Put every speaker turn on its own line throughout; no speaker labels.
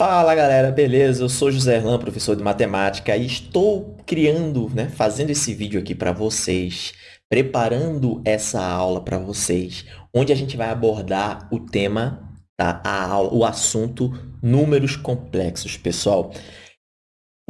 Fala galera, beleza? Eu sou José Erlan, professor de matemática e estou criando, né, fazendo esse vídeo aqui para vocês, preparando essa aula para vocês, onde a gente vai abordar o tema, tá? A aula, o assunto números complexos, pessoal.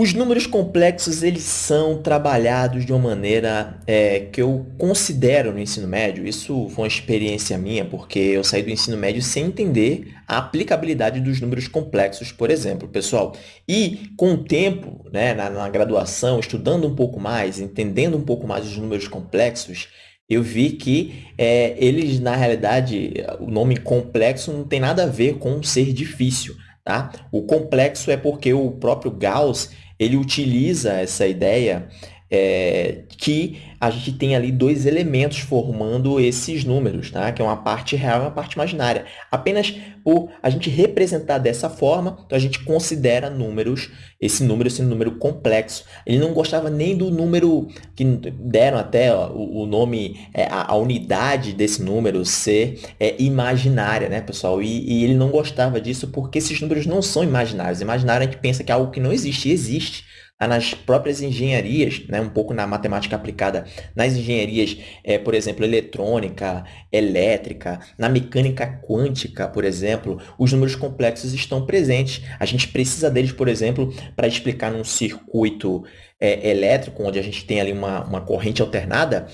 Os números complexos, eles são trabalhados de uma maneira é, que eu considero no ensino médio, isso foi uma experiência minha, porque eu saí do ensino médio sem entender a aplicabilidade dos números complexos, por exemplo, pessoal. E com o tempo, né, na, na graduação, estudando um pouco mais, entendendo um pouco mais os números complexos, eu vi que é, eles, na realidade, o nome complexo não tem nada a ver com ser difícil. Tá? O complexo é porque o próprio Gauss ele utiliza essa ideia é, que a gente tem ali dois elementos formando esses números, tá? que é uma parte real e uma parte imaginária. Apenas por a gente representar dessa forma, então a gente considera números, esse número esse número complexo. Ele não gostava nem do número, que deram até ó, o, nome, é, a, a, unidade desse número ser é, imaginária, né, pessoal? E, e ele não gostava disso porque esses números não são imaginários. Imaginário a gente pensa que é algo que não existe, existe nas próprias engenharias, né, um pouco na matemática aplicada nas engenharias, é, por exemplo, eletrônica, elétrica, na mecânica quântica, por exemplo, os números complexos estão presentes. A gente precisa deles, por exemplo, para explicar num circuito é, elétrico, onde a gente tem ali uma, uma corrente alternada,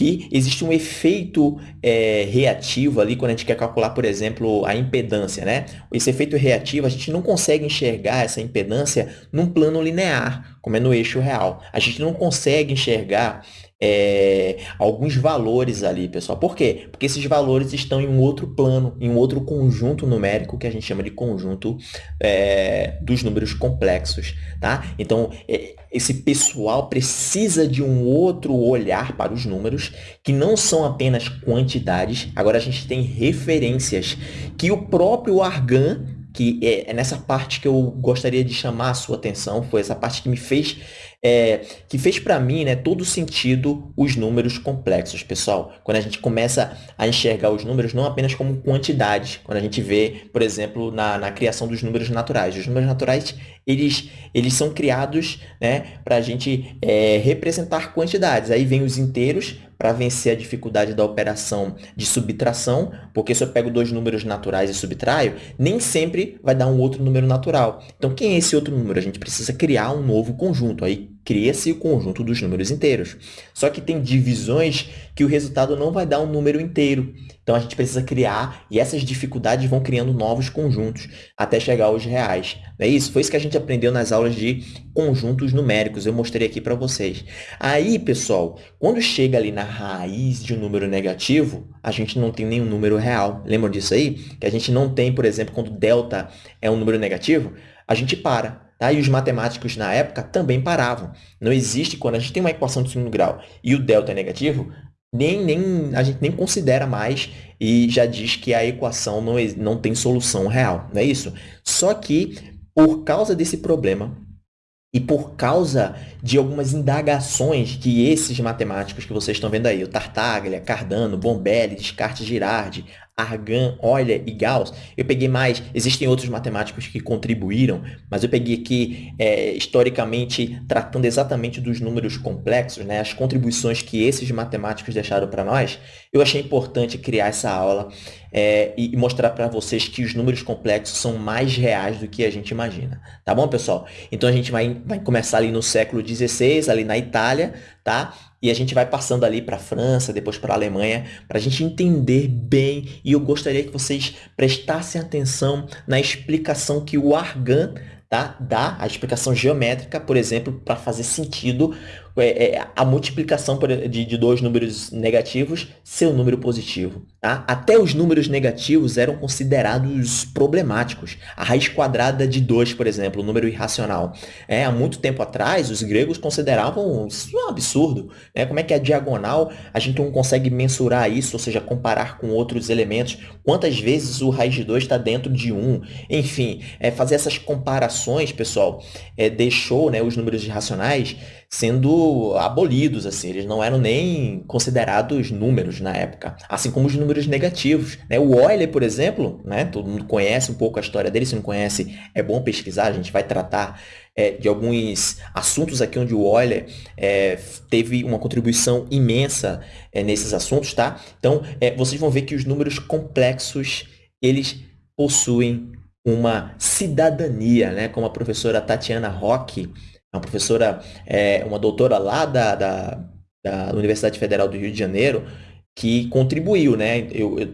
que existe um efeito é, reativo ali quando a gente quer calcular, por exemplo, a impedância, né? Esse efeito reativo, a gente não consegue enxergar essa impedância num plano linear, como é no eixo real. A gente não consegue enxergar é, alguns valores ali, pessoal. Por quê? Porque esses valores estão em um outro plano, em um outro conjunto numérico que a gente chama de conjunto é, dos números complexos, tá? Então, é, esse pessoal precisa de um outro olhar para os números, que não são apenas quantidades, agora a gente tem referências que o próprio Argan que é, é nessa parte que eu gostaria de chamar a sua atenção, foi essa parte que me fez é, que fez para mim né, todo sentido os números complexos, pessoal. Quando a gente começa a enxergar os números não apenas como quantidade, quando a gente vê, por exemplo, na, na criação dos números naturais. Os números naturais, eles, eles são criados né, para a gente é, representar quantidades. Aí vem os inteiros, para vencer a dificuldade da operação de subtração, porque se eu pego dois números naturais e subtraio, nem sempre vai dar um outro número natural. Então, quem é esse outro número? A gente precisa criar um novo conjunto. Aí cria-se o conjunto dos números inteiros. Só que tem divisões que o resultado não vai dar um número inteiro. Então, a gente precisa criar, e essas dificuldades vão criando novos conjuntos até chegar aos reais. É isso? Foi isso que a gente aprendeu nas aulas de conjuntos numéricos. Eu mostrei aqui para vocês. Aí, pessoal, quando chega ali na raiz de um número negativo, a gente não tem nenhum número real. Lembram disso aí? Que a gente não tem, por exemplo, quando delta é um número negativo, a gente para. Tá? E os matemáticos na época também paravam. Não existe, quando a gente tem uma equação de segundo grau e o delta é negativo, nem, nem, a gente nem considera mais e já diz que a equação não, não tem solução real, não é isso? Só que, por causa desse problema, e por causa de algumas indagações que esses matemáticos que vocês estão vendo aí, o Tartaglia, Cardano, Bombelli, Descartes, Girardi, Argan, Euler e Gauss, eu peguei mais, existem outros matemáticos que contribuíram, mas eu peguei aqui, é, historicamente, tratando exatamente dos números complexos, né, as contribuições que esses matemáticos deixaram para nós, eu achei importante criar essa aula é, e mostrar para vocês que os números complexos são mais reais do que a gente imagina. Tá bom, pessoal? Então, a gente vai, vai começar ali no século XVI, ali na Itália, tá? E a gente vai passando ali para a França, depois para a Alemanha, para a gente entender bem. E eu gostaria que vocês prestassem atenção na explicação que o Argan tá? dá, a explicação geométrica, por exemplo, para fazer sentido é, é, a multiplicação de, de dois números negativos ser um número positivo. Tá? Até os números negativos eram considerados problemáticos. A raiz quadrada de 2, por exemplo, um número irracional. É, há muito tempo atrás, os gregos consideravam isso um absurdo. Né? Como é que a diagonal, a gente não consegue mensurar isso, ou seja, comparar com outros elementos? Quantas vezes o raiz de 2 está dentro de 1? Um? Enfim, é, fazer essas comparações, pessoal, é, deixou né, os números irracionais sendo abolidos, assim, eles não eram nem considerados números na época, assim como os números negativos. Né? O Euler, por exemplo, né? todo mundo conhece um pouco a história dele, se não conhece, é bom pesquisar, a gente vai tratar é, de alguns assuntos aqui onde o Euler é, teve uma contribuição imensa é, nesses assuntos, tá? Então, é, vocês vão ver que os números complexos, eles possuem uma cidadania, né? Como a professora Tatiana Roque, uma professora, é, uma doutora lá da, da, da Universidade Federal do Rio de Janeiro, que contribuiu, né? Eu, eu,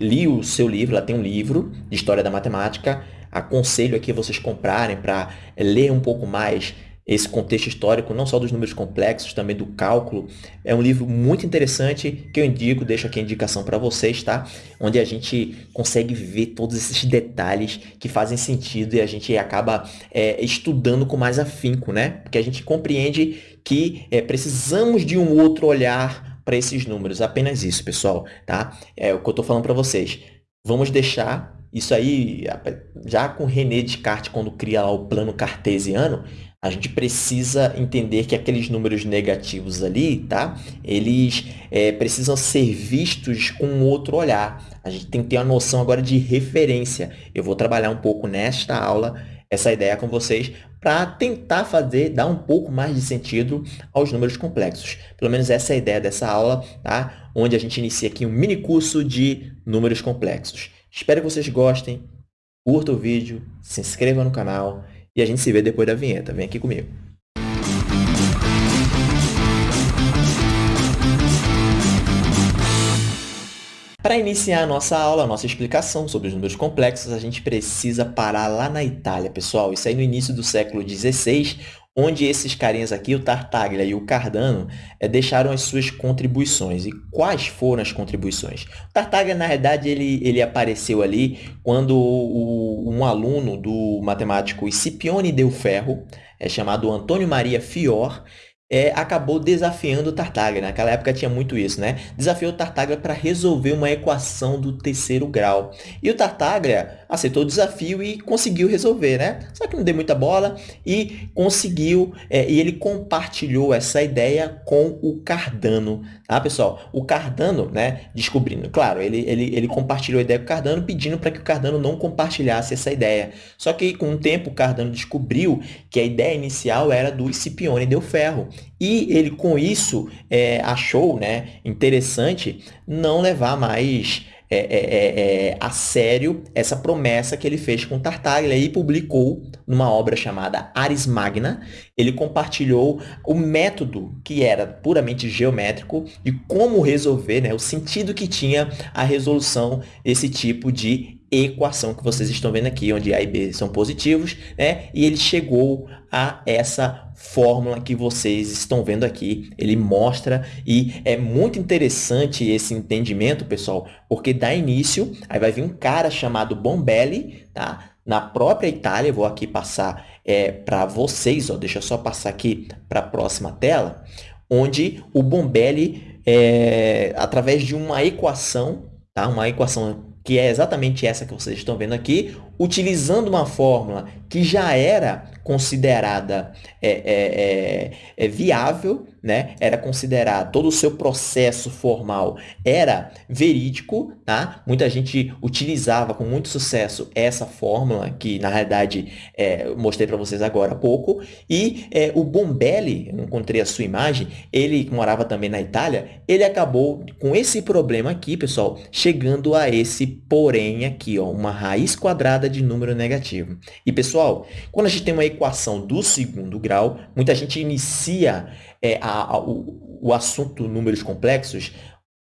li o seu livro, ela tem um livro de História da Matemática, aconselho aqui vocês comprarem para ler um pouco mais esse contexto histórico, não só dos números complexos, também do cálculo. É um livro muito interessante que eu indico, deixo aqui a indicação para vocês, tá? Onde a gente consegue ver todos esses detalhes que fazem sentido e a gente acaba é, estudando com mais afinco, né? Porque a gente compreende que é, precisamos de um outro olhar para esses números. Apenas isso, pessoal, tá? É o que eu estou falando para vocês. Vamos deixar isso aí, já com René Descartes, quando cria lá o plano cartesiano, a gente precisa entender que aqueles números negativos ali, tá? Eles é, precisam ser vistos com outro olhar. A gente tem que ter uma noção agora de referência. Eu vou trabalhar um pouco nesta aula essa ideia com vocês para tentar fazer, dar um pouco mais de sentido aos números complexos. Pelo menos essa é a ideia dessa aula, tá? Onde a gente inicia aqui um mini curso de números complexos. Espero que vocês gostem, curta o vídeo, se inscreva no canal e a gente se vê depois da vinheta. Vem aqui comigo. Para iniciar a nossa aula, a nossa explicação sobre os números complexos, a gente precisa parar lá na Itália, pessoal. Isso aí no início do século XVI, onde esses carinhas aqui, o Tartaglia e o Cardano, é, deixaram as suas contribuições. E quais foram as contribuições? O Tartaglia, na verdade, ele, ele apareceu ali quando o, um aluno do matemático Scipione del Ferro, é chamado Antônio Maria Fior, é, acabou desafiando o Tartaglia. Naquela época tinha muito isso, né? Desafiou o Tartaglia para resolver uma equação do terceiro grau. E o Tartaglia aceitou o desafio e conseguiu resolver, né? Só que não deu muita bola e conseguiu, é, e ele compartilhou essa ideia com o Cardano, tá, pessoal? O Cardano, né, descobrindo, claro, ele, ele, ele compartilhou a ideia com o Cardano, pedindo para que o Cardano não compartilhasse essa ideia. Só que com o tempo o Cardano descobriu que a ideia inicial era do Scipione del Ferro. E ele, com isso, é, achou né, interessante não levar mais é, é, é, é, a sério essa promessa que ele fez com Tartaglia e publicou numa obra chamada Aris Magna. Ele compartilhou o método que era puramente geométrico de como resolver, né, o sentido que tinha a resolução desse tipo de equação que vocês estão vendo aqui, onde A e B são positivos, né? E ele chegou a essa fórmula que vocês estão vendo aqui. Ele mostra e é muito interessante esse entendimento, pessoal, porque dá início, aí vai vir um cara chamado Bombelli, tá? Na própria Itália, vou aqui passar é, para vocês, ó, deixa eu só passar aqui para a próxima tela, onde o Bombelli, é, através de uma equação, tá? uma equação que é exatamente essa que vocês estão vendo aqui, utilizando uma fórmula que já era considerada é, é, é, é, viável, né? era considerado, todo o seu processo formal era verídico, tá? muita gente utilizava com muito sucesso essa fórmula, que na realidade é, mostrei para vocês agora há pouco, e é, o Bombelli, encontrei a sua imagem, ele morava também na Itália, ele acabou com esse problema aqui, pessoal, chegando a esse porém aqui, ó, uma raiz quadrada de número negativo. E, pessoal, quando a gente tem uma equação do segundo grau, muita gente inicia é, a, a, o, o assunto números complexos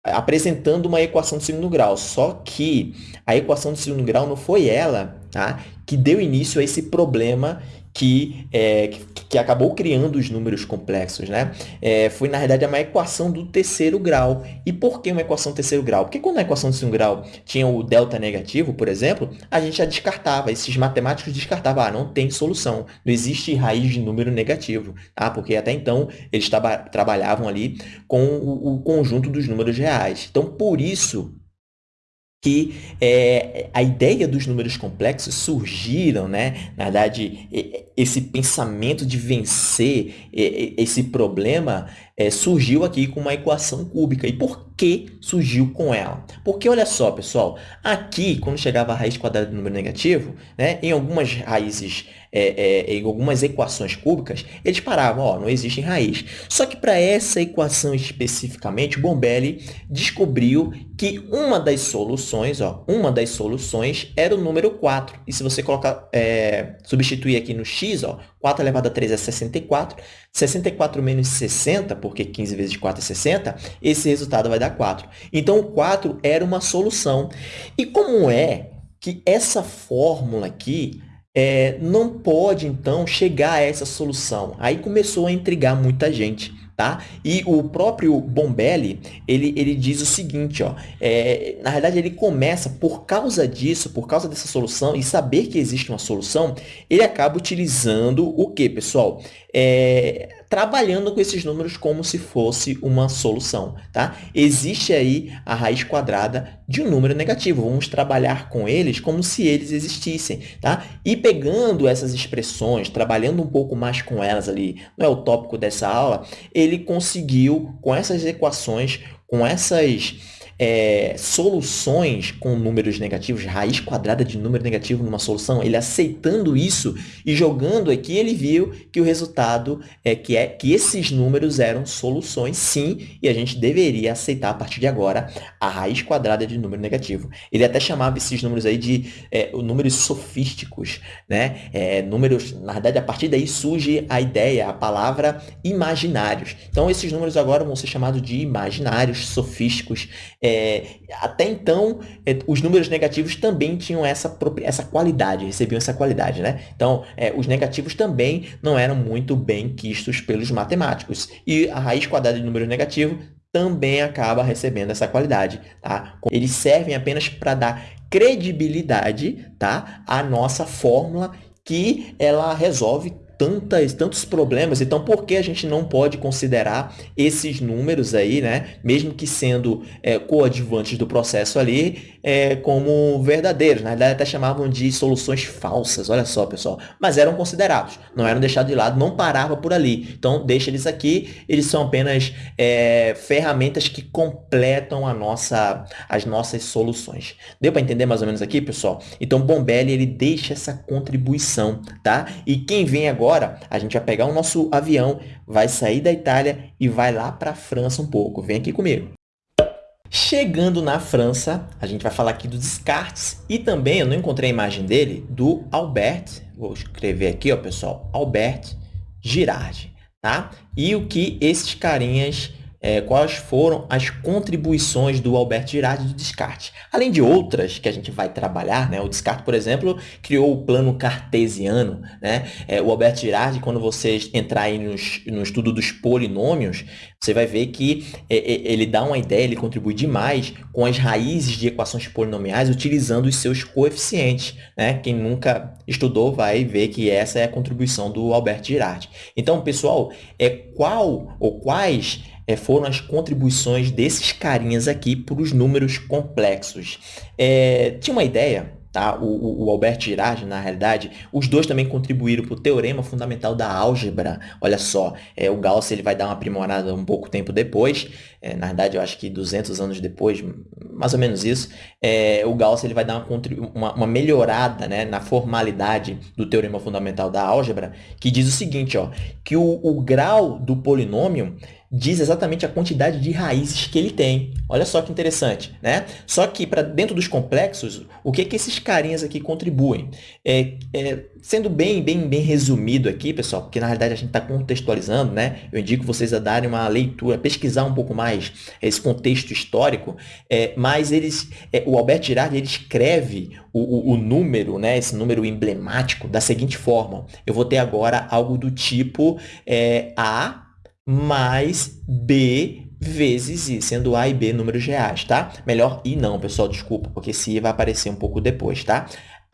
apresentando uma equação de segundo grau. Só que a equação de segundo grau não foi ela tá, que deu início a esse problema que, é, que, que, acabou criando os números complexos. Né? É, foi, na verdade, uma equação do terceiro grau. E por que uma equação do terceiro grau? Porque quando a equação do segundo grau tinha o delta negativo, por exemplo, a gente já descartava, esses matemáticos descartavam, ah, não tem solução, não existe raiz de número negativo, tá? porque até então eles trabalhavam ali com o, o conjunto dos números reais. Então, por isso que é, a ideia dos números complexos surgiram, né? Na verdade, esse pensamento de vencer esse problema é, surgiu aqui com uma equação cúbica. E por que surgiu com ela? Porque, olha só, pessoal, aqui, quando chegava a raiz quadrada do número negativo, né, em algumas raízes, é, é, em algumas equações cúbicas, eles paravam, ó, não existe raiz. Só que para essa equação especificamente, Bombelli descobriu que uma das soluções, ó, uma das soluções era o número 4. E se você colocar, é, substituir aqui no x, ó, 4 elevado a 3 é 64, 64 menos 60, porque 15 vezes 4 é 60, esse resultado vai dar 4. Então, o 4 era uma solução. E como é que essa fórmula aqui é, não pode, então, chegar a essa solução? Aí começou a intrigar muita gente. Tá? E o próprio Bombelli, ele, ele diz o seguinte, ó, é, na verdade ele começa, por causa disso, por causa dessa solução, e saber que existe uma solução, ele acaba utilizando o que, pessoal? É, trabalhando com esses números como se fosse uma solução, tá? Existe aí a raiz quadrada de um número negativo. Vamos trabalhar com eles como se eles existissem, tá? E pegando essas expressões, trabalhando um pouco mais com elas ali, não é o tópico dessa aula, ele conseguiu, com essas equações, com essas é, soluções com números negativos, raiz quadrada de número negativo numa solução, ele aceitando isso e jogando aqui, ele viu que o resultado é que, é que esses números eram soluções, sim, e a gente deveria aceitar a partir de agora a raiz quadrada de número negativo. Ele até chamava esses números aí de é, números sofísticos, né? É, números, na verdade, a partir daí surge a ideia, a palavra imaginários. Então, esses números agora vão ser chamados de imaginários, sofísticos, é, até então, é, os números negativos também tinham essa, essa qualidade, recebiam essa qualidade, né? Então, é, os negativos também não eram muito bem quistos pelos matemáticos. E a raiz quadrada de número negativo também acaba recebendo essa qualidade, tá? Eles servem apenas para dar credibilidade, tá? À nossa fórmula que ela resolve tantas, tantos problemas. Então, por que a gente não pode considerar esses números aí, né, mesmo que sendo é, coadjuvantes do processo ali, é, como verdadeiros? Na verdade, até chamavam de soluções falsas, olha só, pessoal. Mas eram considerados, não eram deixados de lado, não parava por ali. Então, deixa eles aqui, eles são apenas é, ferramentas que completam a nossa, as nossas soluções. Deu para entender mais ou menos aqui, pessoal? Então, Bombelli, ele deixa essa contribuição, tá? E quem vem agora agora, a gente vai pegar o nosso avião, vai sair da Itália e vai lá para a França um pouco. Vem aqui comigo. Chegando na França, a gente vai falar aqui do Descartes e também, eu não encontrei a imagem dele, do Albert, vou escrever aqui, ó, pessoal, Albert Girardi, tá? E o que esses carinhas é, quais foram as contribuições do Albert Girardi do Descartes. Além de outras que a gente vai trabalhar, né? o Descartes, por exemplo, criou o plano cartesiano. Né? É, o Albert Girardi, quando vocês entrarem no estudo dos polinômios, você vai ver que é, é, ele dá uma ideia, ele contribui demais com as raízes de equações polinomiais utilizando os seus coeficientes. Né? Quem nunca estudou vai ver que essa é a contribuição do Albert Girardi. Então, pessoal, é qual ou quais é, foram as contribuições desses carinhas aqui para os números complexos. É, tinha uma ideia Tá? O, o, Albert Girardi, na realidade, os dois também contribuíram para o teorema fundamental da álgebra. Olha só, é, o Gauss ele vai dar uma aprimorada um pouco tempo depois, é, na verdade eu acho que 200 anos depois, mais ou menos isso, é, o Gauss ele vai dar uma, uma, uma, melhorada né, na formalidade do teorema fundamental da álgebra, que diz o seguinte, ó, que o, o grau do polinômio diz exatamente a quantidade de raízes que ele tem. Olha só que interessante, né? Só que para dentro dos complexos, o que que esses carinhas aqui contribuem? É, é, sendo bem, bem, bem resumido aqui, pessoal, porque na realidade a gente está contextualizando, né? Eu indico vocês a darem uma leitura, pesquisar um pouco mais esse contexto histórico, é, mas eles, é, o Albert Girard ele escreve o, o, o número, né? Esse número emblemático da seguinte forma: eu vou ter agora algo do tipo é, A mais B vezes I, sendo A e B números reais, tá? Melhor I não, pessoal, desculpa, porque esse I vai aparecer um pouco depois, tá?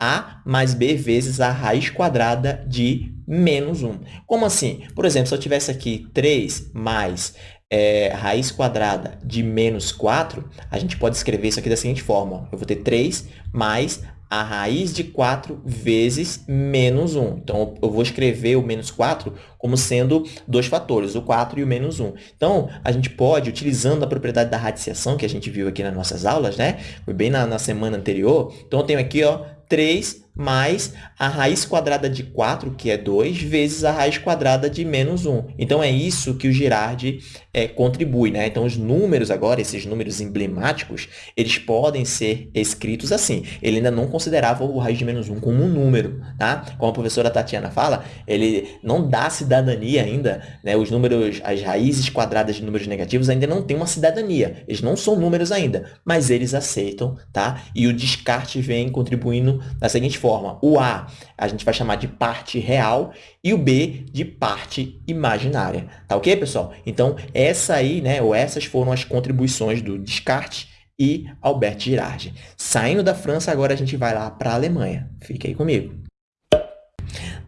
A mais B vezes a raiz quadrada de menos 1. Como assim? Por exemplo, se eu tivesse aqui 3 mais é, raiz quadrada de menos 4, a gente pode escrever isso aqui da seguinte forma. Eu vou ter 3 mais a raiz de 4 vezes menos 1. Então, eu vou escrever o menos 4 como sendo dois fatores, o 4 e o menos 1. Então, a gente pode, utilizando a propriedade da radiciação, que a gente viu aqui nas nossas aulas, né? Foi bem na, na semana anterior. Então, eu tenho aqui, ó, 3 mais a raiz quadrada de 4, que é 2, vezes a raiz quadrada de menos 1. Então, é isso que o Girardi é, contribui. Né? Então, os números agora, esses números emblemáticos, eles podem ser escritos assim. Ele ainda não considerava o raiz de menos 1 como um número. Tá? Como a professora Tatiana fala, ele não dá cidadania ainda. Né? Os números, as raízes quadradas de números negativos ainda não têm uma cidadania. Eles não são números ainda, mas eles aceitam. Tá? E o descarte vem contribuindo da seguinte forma. O A a gente vai chamar de parte real e o B de parte imaginária. Tá ok, pessoal? Então, essa aí, né, ou essas foram as contribuições do Descartes e Albert Girardi. Saindo da França, agora a gente vai lá para a Alemanha. Fique aí comigo.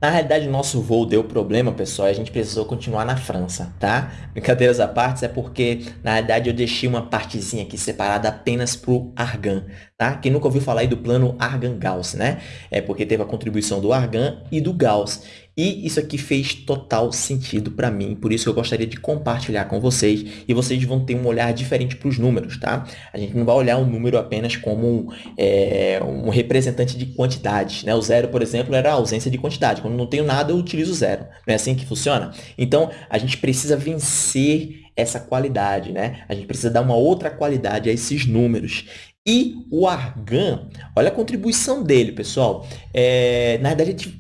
Na realidade, o nosso voo deu problema, pessoal, e a gente precisou continuar na França, tá? Brincadeiras à parte, é porque, na realidade, eu deixei uma partezinha aqui separada apenas para o Argan, tá? Quem nunca ouviu falar aí do plano Argan-Gauss, né? É porque teve a contribuição do Argan e do Gauss. E isso aqui fez total sentido para mim, por isso eu gostaria de compartilhar com vocês e vocês vão ter um olhar diferente para os números, tá? A gente não vai olhar o número apenas como um, é, um representante de quantidades, né? O zero, por exemplo, era a ausência de quantidade. Quando não tenho nada, eu utilizo zero. Não é assim que funciona? Então, a gente precisa vencer essa qualidade, né? A gente precisa dar uma outra qualidade a esses números. E o Argan, olha a contribuição dele, pessoal. É, na verdade,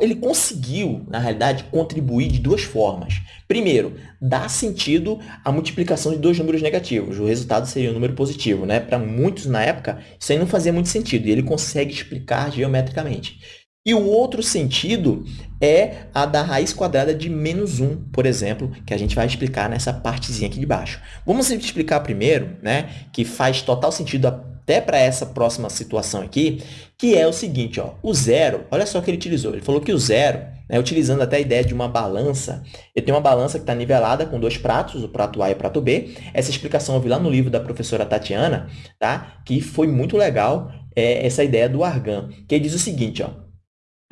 ele conseguiu, na realidade, contribuir de duas formas. Primeiro, dar sentido à multiplicação de dois números negativos. O resultado seria um número positivo. Né? Para muitos, na época, isso aí não fazia muito sentido. E ele consegue explicar geometricamente. E o outro sentido é a da raiz quadrada de menos 1, por exemplo, que a gente vai explicar nessa partezinha aqui de baixo. Vamos explicar primeiro, né, que faz total sentido até para essa próxima situação aqui, que é o seguinte, ó, o zero, olha só o que ele utilizou. Ele falou que o zero, né, utilizando até a ideia de uma balança, eu tenho uma balança que está nivelada com dois pratos, o prato A e o prato B. Essa explicação eu vi lá no livro da professora Tatiana, tá? que foi muito legal é, essa ideia do argan, que diz o seguinte, ó,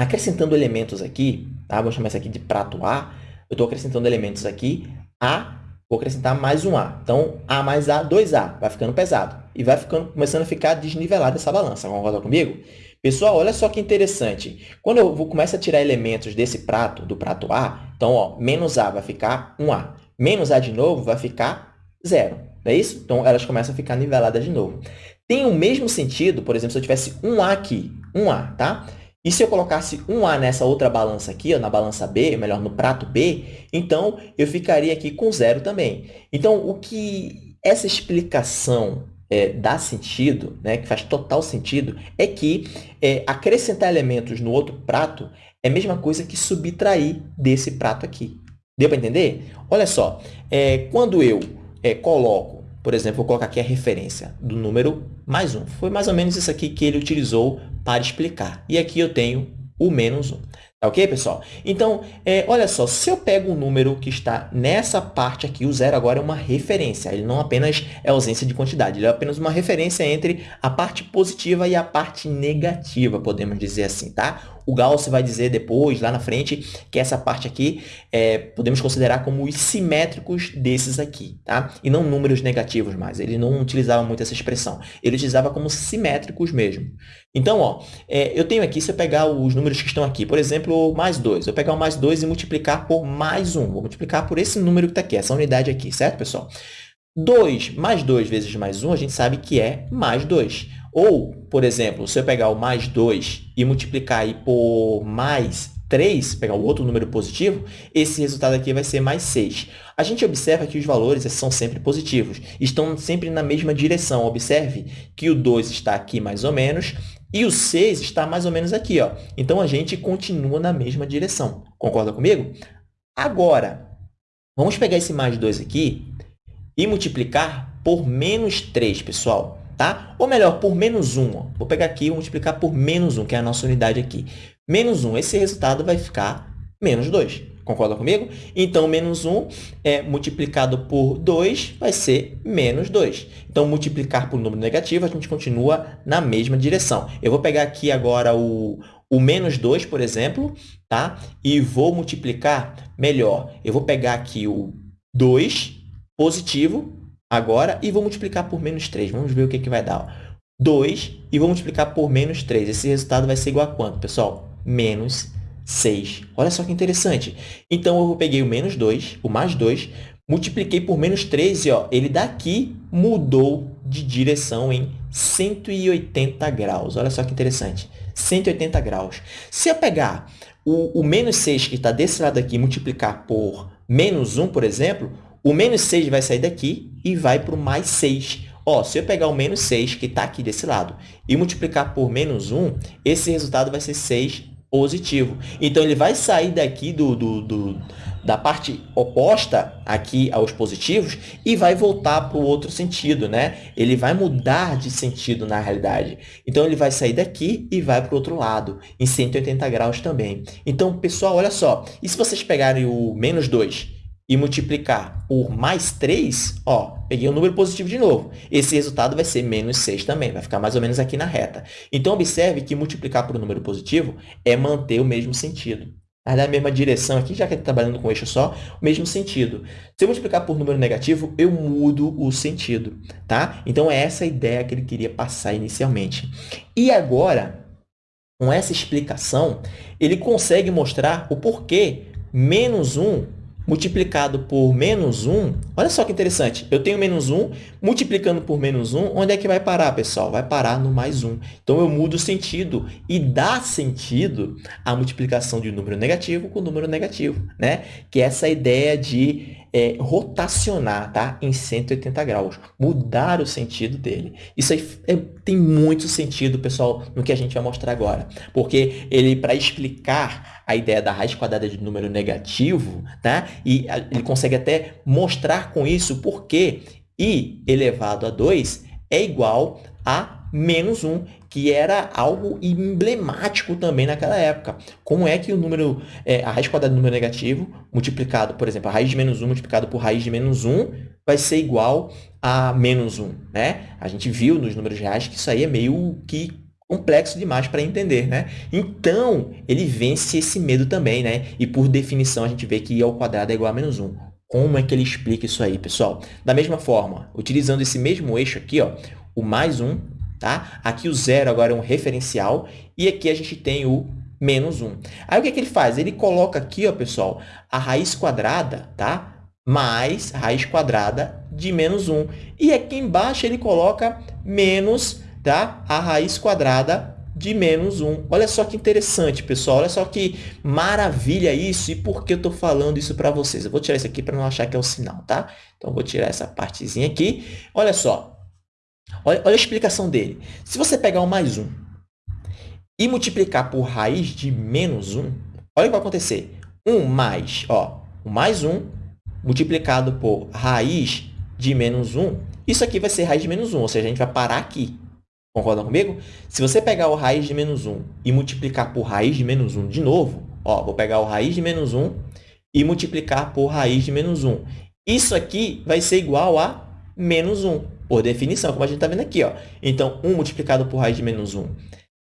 Acrescentando elementos aqui, tá? vou chamar isso aqui de prato A, eu estou acrescentando elementos aqui, A, vou acrescentar mais um A. Então, A mais A, 2A, vai ficando pesado. E vai ficando, começando a ficar desnivelada essa balança, concorda comigo? Pessoal, olha só que interessante. Quando eu vou, começo a tirar elementos desse prato, do prato A, então, ó, menos A vai ficar 1A. Menos A de novo vai ficar zero. Não é isso? Então, elas começam a ficar niveladas de novo. Tem o mesmo sentido, por exemplo, se eu tivesse 1A aqui, 1A, tá? E se eu colocasse um A nessa outra balança aqui, ó, na balança B, melhor, no prato B, então eu ficaria aqui com zero também. Então, o que essa explicação é, dá sentido, né, que faz total sentido, é que é, acrescentar elementos no outro prato é a mesma coisa que subtrair desse prato aqui. Deu para entender? Olha só, é, quando eu é, coloco por exemplo, vou colocar aqui a referência do número mais 1. Foi mais ou menos isso aqui que ele utilizou para explicar. E aqui eu tenho o menos 1. Tá ok, pessoal? Então, é, olha só, se eu pego um número que está nessa parte aqui, o zero agora é uma referência. Ele não apenas é ausência de quantidade, ele é apenas uma referência entre a parte positiva e a parte negativa, podemos dizer assim, tá? O Gauss vai dizer depois, lá na frente, que essa parte aqui é, podemos considerar como os simétricos desses aqui, tá? E não números negativos mais. Ele não utilizava muito essa expressão. Ele utilizava como simétricos mesmo. Então, ó, é, eu tenho aqui, se eu pegar os números que estão aqui, por exemplo, mais 2. Eu pegar o mais 2 e multiplicar por mais 1. Vou multiplicar por esse número que está aqui, essa unidade aqui, certo, pessoal? 2 mais 2 vezes mais 1, a gente sabe que é mais 2. Ou, por exemplo, se eu pegar o mais 2 e multiplicar aí por mais 3, pegar o outro número positivo, esse resultado aqui vai ser mais 6. A gente observa que os valores são sempre positivos, estão sempre na mesma direção. Observe que o 2 está aqui mais ou menos e o 6 está mais ou menos aqui. Ó. Então, a gente continua na mesma direção. Concorda comigo? Agora, vamos pegar esse mais 2 aqui e multiplicar por menos 3, pessoal tá? Ou melhor, por menos 1. Ó. Vou pegar aqui e multiplicar por menos 1, que é a nossa unidade aqui. Menos 1, esse resultado vai ficar menos 2. Concorda comigo? Então, menos 1 é multiplicado por 2 vai ser menos 2. Então, multiplicar por número negativo, a gente continua na mesma direção. Eu vou pegar aqui agora o, o menos 2, por exemplo, tá? e vou multiplicar melhor. Eu vou pegar aqui o 2 positivo agora e vou multiplicar por menos 3. Vamos ver o que, que vai dar. 2 e vou multiplicar por menos 3. Esse resultado vai ser igual a quanto, pessoal? Menos 6. Olha só que interessante. Então, eu peguei o menos 2, o mais 2, multipliquei por menos 3 e ó, ele daqui mudou de direção em 180 graus. Olha só que interessante. 180 graus. Se eu pegar o, o menos 6 que está desse lado aqui e multiplicar por menos 1, por exemplo, o menos 6 vai sair daqui e vai para o mais 6. Ó, se eu pegar o menos 6, que está aqui desse lado, e multiplicar por menos 1, esse resultado vai ser 6 positivo. Então, ele vai sair daqui do, do, do da parte oposta aqui aos positivos e vai voltar para o outro sentido, né? Ele vai mudar de sentido na realidade. Então, ele vai sair daqui e vai para o outro lado, em 180 graus também. Então, pessoal, olha só. E se vocês pegarem o menos 2 e multiplicar por mais 3, ó, peguei um número positivo de novo. Esse resultado vai ser menos 6 também, vai ficar mais ou menos aqui na reta. Então, observe que multiplicar por um número positivo é manter o mesmo sentido. Na mesma direção aqui, já que está trabalhando com eixo só, o mesmo sentido. Se eu multiplicar por número negativo, eu mudo o sentido, tá? Então, é essa a ideia que ele queria passar inicialmente. E agora, com essa explicação, ele consegue mostrar o porquê menos 1 multiplicado por menos 1, olha só que interessante, eu tenho menos 1, multiplicando por menos 1, onde é que vai parar, pessoal? Vai parar no mais 1. Então, eu mudo o sentido e dá sentido a multiplicação de um número negativo com um número negativo, né? que é essa ideia de é, rotacionar tá? em 180 graus, mudar o sentido dele. Isso aí é, tem muito sentido, pessoal, no que a gente vai mostrar agora, porque ele, para explicar a ideia da raiz quadrada de número negativo, tá? e ele consegue até mostrar com isso porque i elevado a 2 é igual a menos 1, que era algo emblemático também naquela época. Como é que o número, é, a raiz quadrada do número negativo, multiplicado, por exemplo, a raiz de menos 1 multiplicado por raiz de menos 1, vai ser igual a menos 1, né? A gente viu nos números reais que isso aí é meio que complexo demais para entender, né? Então, ele vence esse medo também, né? E, por definição, a gente vê que i ao quadrado é igual a menos 1. Como é que ele explica isso aí, pessoal? Da mesma forma, utilizando esse mesmo eixo aqui, ó, o mais 1 Tá? Aqui o zero agora é um referencial e aqui a gente tem o menos 1. Aí o que, é que ele faz? Ele coloca aqui, ó, pessoal, a raiz quadrada, tá? mais raiz quadrada de menos 1. E aqui embaixo ele coloca menos tá? a raiz quadrada de menos 1. Olha só que interessante, pessoal. Olha só que maravilha isso. E por que eu estou falando isso para vocês? Eu vou tirar isso aqui para não achar que é o sinal, tá? Então, vou tirar essa partezinha aqui. Olha só. Olha, olha a explicação dele. Se você pegar o mais 1 e multiplicar por raiz de menos 1, olha o que vai acontecer. 1 mais, ó, o mais 1 multiplicado por raiz de menos 1, isso aqui vai ser raiz de menos 1, ou seja, a gente vai parar aqui. Concordam comigo? Se você pegar o raiz de menos 1 e multiplicar por raiz de menos 1 de novo, ó, vou pegar o raiz de menos 1 e multiplicar por raiz de menos 1. Isso aqui vai ser igual a menos 1 por definição, como a gente está vendo aqui. Ó. Então, 1 multiplicado por raiz de menos 1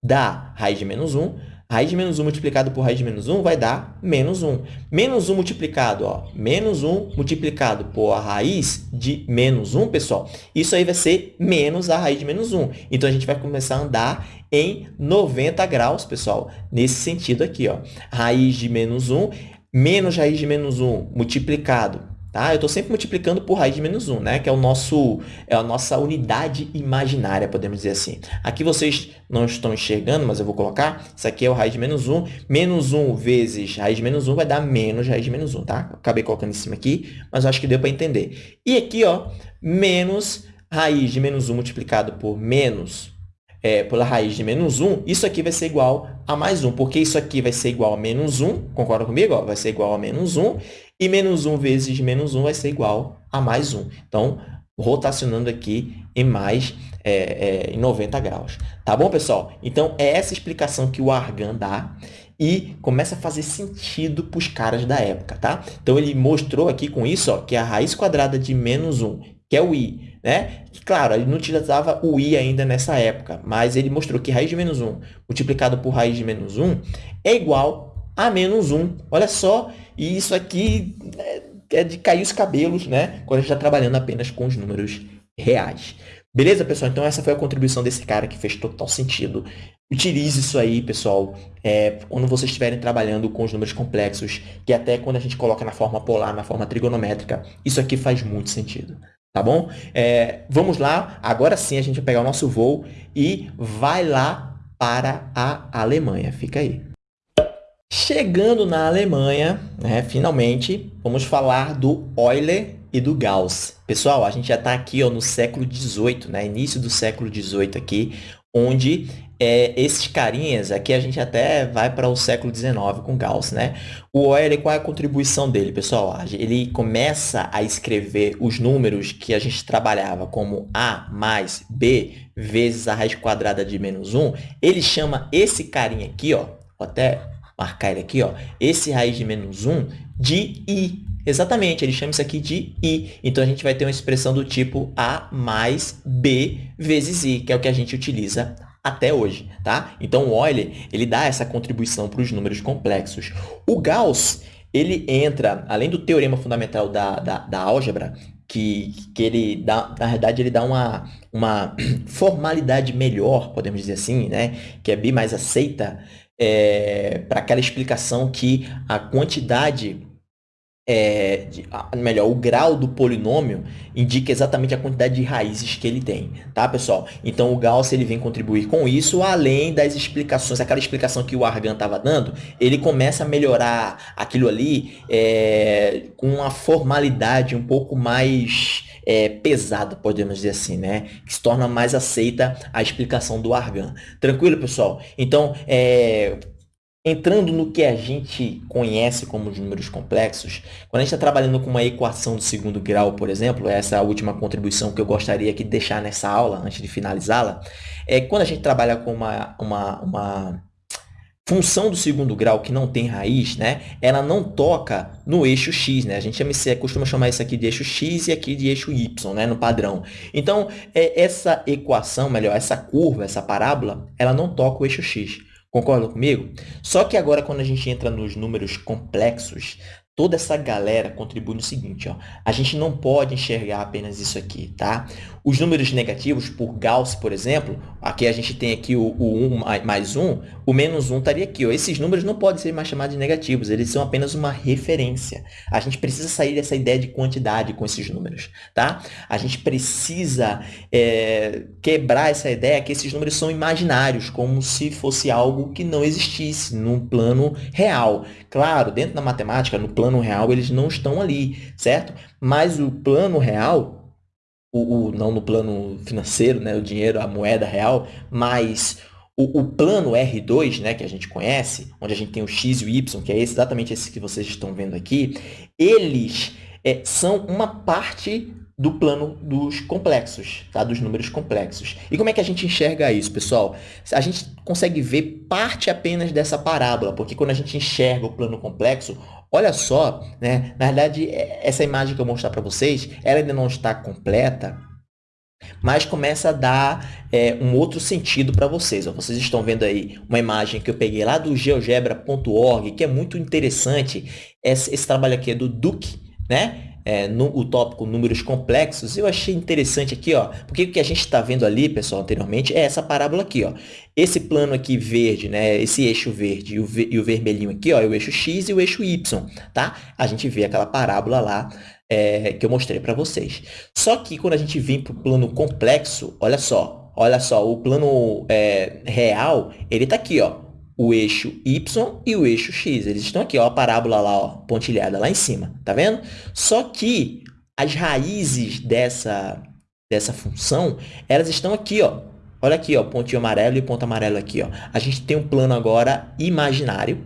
dá raiz de menos 1. Raiz de menos 1 multiplicado por raiz de menos 1 vai dar menos 1. Menos 1 multiplicado, ó, menos 1 multiplicado por a raiz de menos 1, pessoal, isso aí vai ser menos a raiz de menos 1. Então, a gente vai começar a andar em 90 graus, pessoal, nesse sentido aqui. Ó. Raiz de menos 1 menos raiz de menos 1 multiplicado Tá? Eu estou sempre multiplicando por raiz de menos 1, né? que é, o nosso, é a nossa unidade imaginária, podemos dizer assim. Aqui vocês não estão enxergando, mas eu vou colocar. Isso aqui é o raiz de menos 1. Menos 1 vezes raiz de menos 1 vai dar menos raiz de menos 1. Tá? Acabei colocando em cima aqui, mas acho que deu para entender. E aqui, ó, menos raiz de menos 1 multiplicado por menos é, pela raiz de menos 1, isso aqui vai ser igual a mais 1, porque isso aqui vai ser igual a menos 1, concorda comigo? Ó, vai ser igual a menos 1, e menos 1 vezes menos 1 vai ser igual a mais 1. Então, rotacionando aqui em mais é, é, em 90 graus. Tá bom, pessoal? Então, é essa explicação que o Argan dá. e começa a fazer sentido para os caras da época, tá? Então, ele mostrou aqui com isso ó, que a raiz quadrada de menos 1, que é o i, né? Claro, ele não utilizava o i ainda nessa época, mas ele mostrou que raiz de menos 1 multiplicado por raiz de menos 1 é igual a menos 1. Olha só, e isso aqui é, é de cair os cabelos, né? Quando a gente está trabalhando apenas com os números reais. Beleza, pessoal? Então, essa foi a contribuição desse cara que fez total sentido. Utilize isso aí, pessoal, é, quando vocês estiverem trabalhando com os números complexos, que até quando a gente coloca na forma polar, na forma trigonométrica, isso aqui faz muito sentido. Tá bom? É, vamos lá, agora sim a gente vai pegar o nosso voo e vai lá para a Alemanha. Fica aí. Chegando na Alemanha, né, finalmente, vamos falar do Euler e do Gauss. Pessoal, a gente já está aqui ó, no século XVIII, né, início do século XVIII aqui, onde é, esses carinhas, aqui a gente até vai para o século XIX com Gauss, né? O Euler, qual é a contribuição dele, pessoal? Ele começa a escrever os números que a gente trabalhava como A mais B vezes a raiz quadrada de menos 1. Ele chama esse carinha aqui, ó, vou até marcar ele aqui, ó, esse raiz de menos 1 de i. Exatamente, ele chama isso aqui de i. Então, a gente vai ter uma expressão do tipo a mais b vezes i, que é o que a gente utiliza até hoje, tá? Então, o Euler, ele dá essa contribuição para os números complexos. O Gauss, ele entra, além do teorema fundamental da, da, da álgebra, que, que ele dá, na verdade, ele dá uma, uma formalidade melhor, podemos dizer assim, né? Que é bem mais aceita, é, para aquela explicação que a quantidade é, de, melhor, o grau do polinômio indica exatamente a quantidade de raízes que ele tem, tá, pessoal? Então, o Gauss ele vem contribuir com isso, além das explicações, aquela explicação que o Argan estava dando, ele começa a melhorar aquilo ali é, com uma formalidade um pouco mais é, pesada, podemos dizer assim, né? Que se torna mais aceita a explicação do Argan. Tranquilo, pessoal? Então, é, Entrando no que a gente conhece como os números complexos, quando a gente está trabalhando com uma equação do segundo grau, por exemplo, essa é a última contribuição que eu gostaria de deixar nessa aula, antes de finalizá-la, é quando a gente trabalha com uma, uma, uma função do segundo grau que não tem raiz, né, ela não toca no eixo x, né? A gente costuma chamar isso aqui de eixo x e aqui de eixo y, né, no padrão. Então, é, essa equação, melhor, essa curva, essa parábola, ela não toca o eixo x. Concorda comigo? Só que agora, quando a gente entra nos números complexos, toda essa galera contribui no seguinte, ó. A gente não pode enxergar apenas isso aqui, tá? Os números negativos, por Gauss, por exemplo, aqui a gente tem aqui o, o 1 mais 1, o menos 1 estaria aqui. Ó. Esses números não podem ser mais chamados de negativos, eles são apenas uma referência. A gente precisa sair dessa ideia de quantidade com esses números, tá? A gente precisa é, quebrar essa ideia que esses números são imaginários, como se fosse algo que não existisse num plano real. Claro, dentro da matemática, no plano real, eles não estão ali, certo? Mas o plano real o, o, não no plano financeiro, né, o dinheiro, a moeda real, mas o, o, plano R2, né, que a gente conhece, onde a gente tem o X e o Y, que é exatamente esse que vocês estão vendo aqui, eles é, são uma parte do plano dos complexos, tá? dos números complexos. E como é que a gente enxerga isso, pessoal? A gente consegue ver parte apenas dessa parábola, porque quando a gente enxerga o plano complexo, Olha só, né? Na verdade, é, essa imagem que eu vou mostrar para vocês, ela ainda não está completa, mas começa a dar é, um outro sentido para vocês. Ó, vocês estão vendo aí uma imagem que eu peguei lá do geogebra.org, que é muito interessante. Esse, esse trabalho aqui é do Duke, né? É, no, o tópico números complexos, eu achei interessante aqui, ó, porque o que a gente está vendo ali, pessoal, anteriormente, é essa parábola aqui, ó. Esse plano aqui verde, né, esse eixo verde e o, e o vermelhinho aqui, ó, é o eixo x e o eixo y, tá? A gente vê aquela parábola lá é, que eu mostrei para vocês. Só que quando a gente vem para o plano complexo, olha só, olha só, o plano é, real, ele está aqui, ó, o eixo y e o eixo x. Eles estão aqui, ó, a parábola lá, ó, pontilhada lá em cima, tá vendo? Só que as raízes dessa, dessa função, elas estão aqui, ó. Olha aqui, ó, pontinho amarelo e ponto amarelo aqui, ó. A gente tem um plano agora imaginário,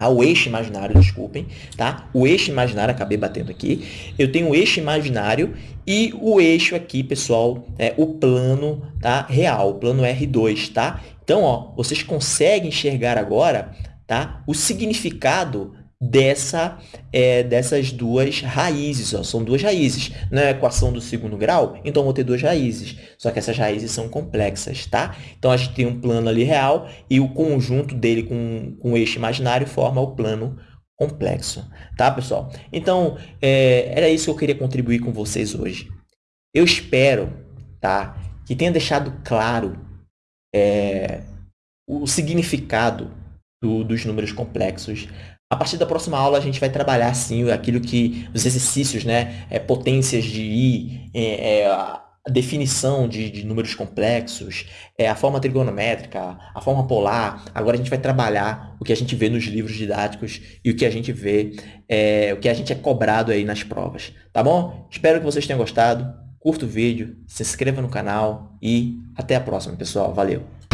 ah, o eixo imaginário, desculpem, tá? O eixo imaginário, acabei batendo aqui. Eu tenho o eixo imaginário e o eixo aqui, pessoal, é o plano tá? real, o plano R2, tá? Então, ó, vocês conseguem enxergar agora tá? o significado dessa, é, dessas duas raízes. Ó. São duas raízes. Na equação do segundo grau, então vou ter duas raízes. Só que essas raízes são complexas, tá? Então, a gente tem um plano ali real e o conjunto dele com, com eixo imaginário forma o plano complexo, tá, pessoal? Então, é, era isso que eu queria contribuir com vocês hoje. Eu espero, tá, que tenha deixado claro é, o significado do, dos números complexos, a partir da próxima aula, a gente vai trabalhar, sim, aquilo que, os exercícios, né? É, potências de I, é, é, a definição de, de, números complexos, é, a forma trigonométrica, a forma polar. Agora a gente vai trabalhar o que a gente vê nos livros didáticos e o que a gente vê, é, o que a gente é cobrado aí nas provas. Tá bom? Espero que vocês tenham gostado. Curta o vídeo, se inscreva no canal e até a próxima, pessoal. Valeu!